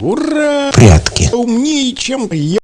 Ура! Прятки. Умнее, чем я.